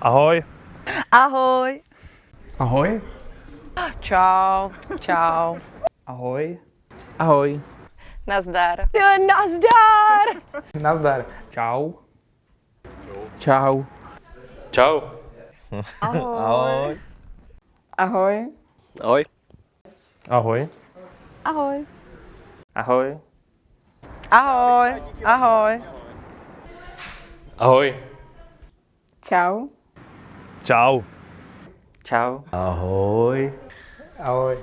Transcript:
Ahoj. Ahoj. Ahoj. Čau. Čau. Ahoj. Ahoj. Nazdar. Jo, nazdar. Nazdar. Čau. Čau. Čau. Ahoj. Ahoj. Ahoj. Ahoj. Ahoj. Ahoj. Ahoj. Ahoj. Ahoj. Ahoj. Čau. Ciao. Ciao. Ahoy. Ahoy.